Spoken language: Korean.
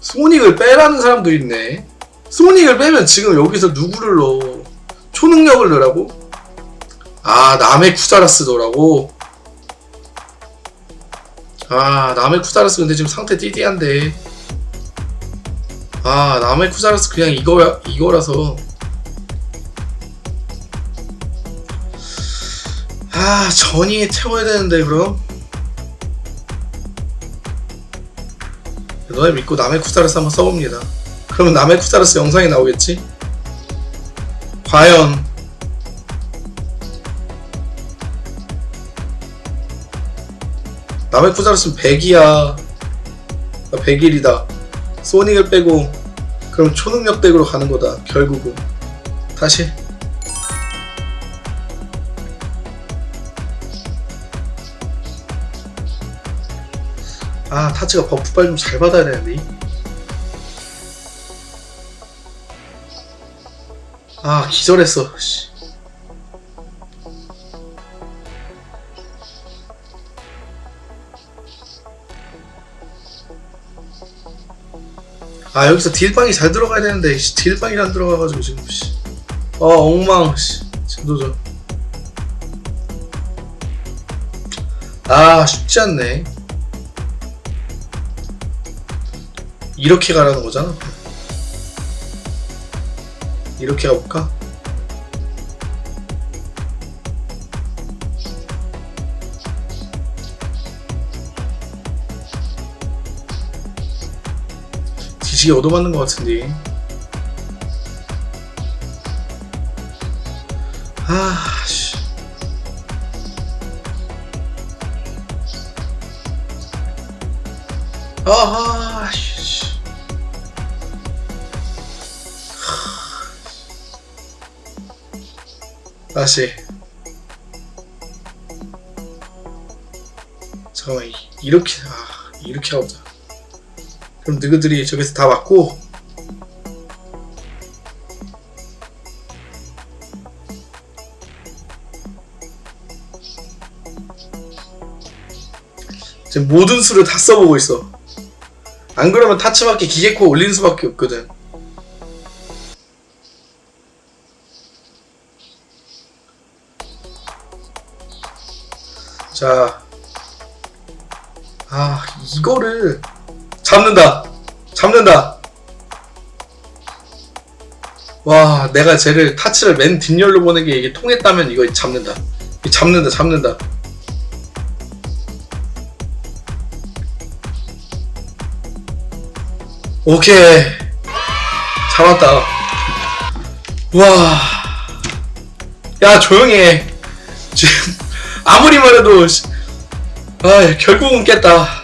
소닉을 빼라는 사람도 있네. 소닉을 빼면 지금 여기서 누구를 넣어? 초능력을 넣으라고? 아, 남의 쿠자라스더라고? 아, 남의 쿠자라스 근데 지금 상태 띠띠한데. 아, 남의 쿠자라스 그냥 이거야, 이거라서. 아, 전이에 채워야 되는데, 그럼? 너네 믿고 남의 쿠자라스 한번 써봅니다. 그러면 남의 쿠자라스 영상이 나오겠지? 과연 남의 쿠자라스는 100이야 100일이다 소닉을 빼고 그럼 초능력 덱으로 가는 거다 결국은 다시 아 타츠가 버프 빨리 좀잘 받아야 되는데 아 기절했어 씨. 아 여기서 딜빵이 잘 들어가야 되는데 씨, 딜빵이 안 들어가가지고 지금 씨. 어 엉망 씨. 진도전 아 쉽지 않네 이렇게 가라는 거잖아 이렇게 가볼까? 지식이 얻어맞는 것 같은데 아 씨. 아하 씨. 다시. 잠깐만 이- 이렇게 아 이렇게 하자. 그럼 너희들이 저기서 다 맞고? 지금 모든 수를 다 써보고 있어 안 그러면 타츠밖에 기계코 올리는 수밖에 없거든 자, 아 이거를 잡는다, 잡는다. 와, 내가 쟤를 타치를 맨 뒷열로 보는 게 이게 통했다면 이거 잡는다. 잡는다, 잡는다. 오케이, 잡았다. 와, 야 조용히 해. 지금 아무리 말해도 씨, 아 결국은 깼다